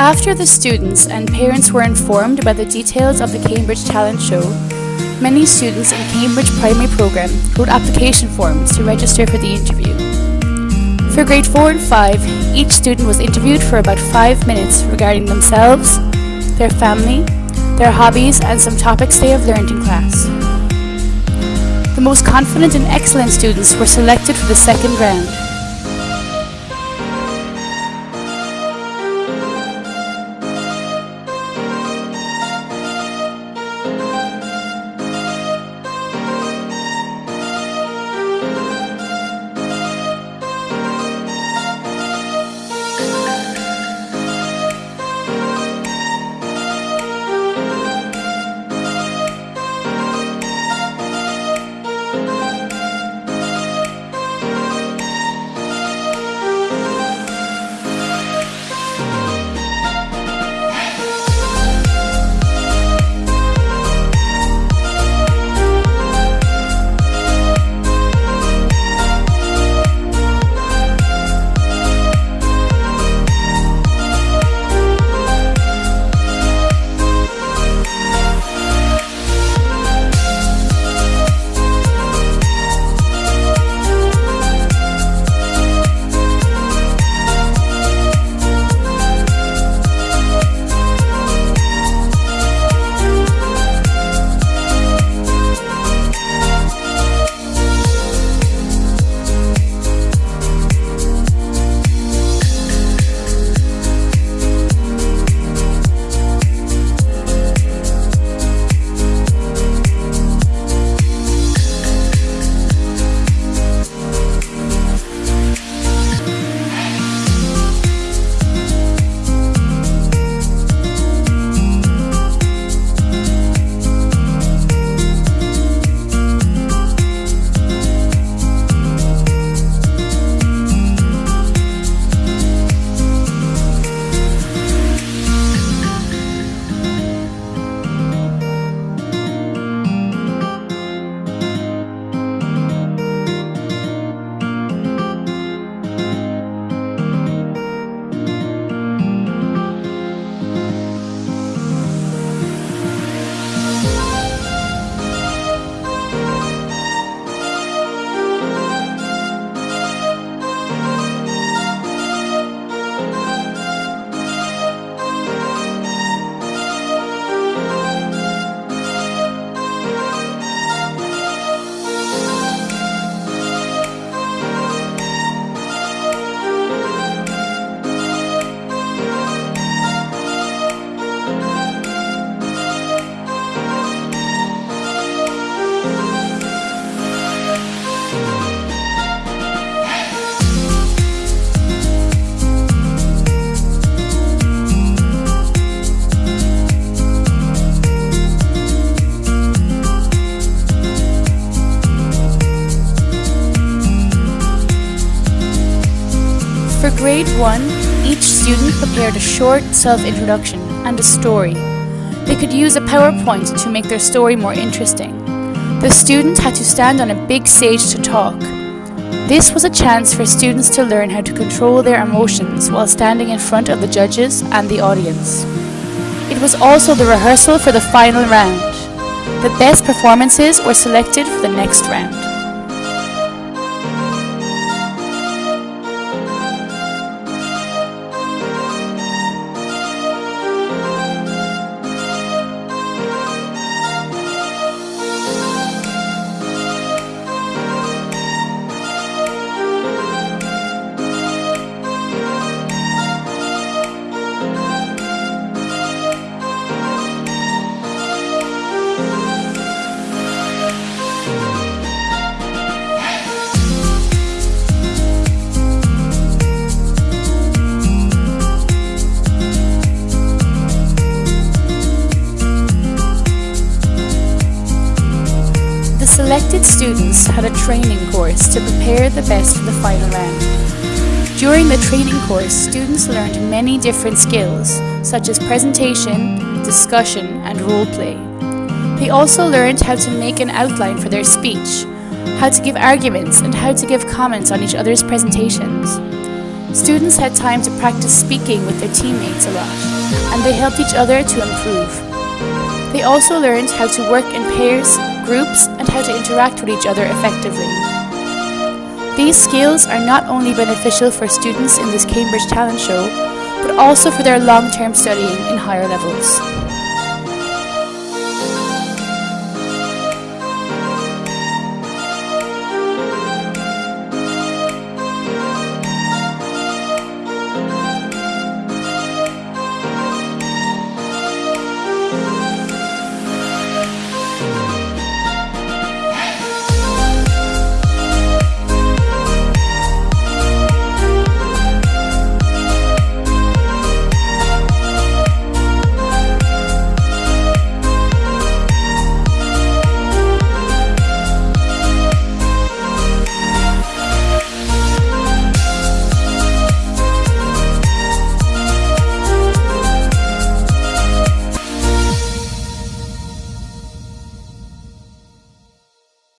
After the students and parents were informed about the details of the Cambridge Talent Show, many students in Cambridge Primary Programme wrote application forms to register for the interview. For grade 4 and 5, each student was interviewed for about 5 minutes regarding themselves, their family, their hobbies and some topics they have learned in class. The most confident and excellent students were selected for the second round. Grade 1, each student prepared a short self-introduction and a story. They could use a PowerPoint to make their story more interesting. The student had to stand on a big stage to talk. This was a chance for students to learn how to control their emotions while standing in front of the judges and the audience. It was also the rehearsal for the final round. The best performances were selected for the next round. Selected students had a training course to prepare the best for the final round. During the training course, students learned many different skills, such as presentation, discussion, and role play. They also learned how to make an outline for their speech, how to give arguments, and how to give comments on each other's presentations. Students had time to practice speaking with their teammates a lot, and they helped each other to improve. They also learned how to work in pairs, groups, and how to interact with each other effectively. These skills are not only beneficial for students in this Cambridge Talent Show, but also for their long-term studying in higher levels.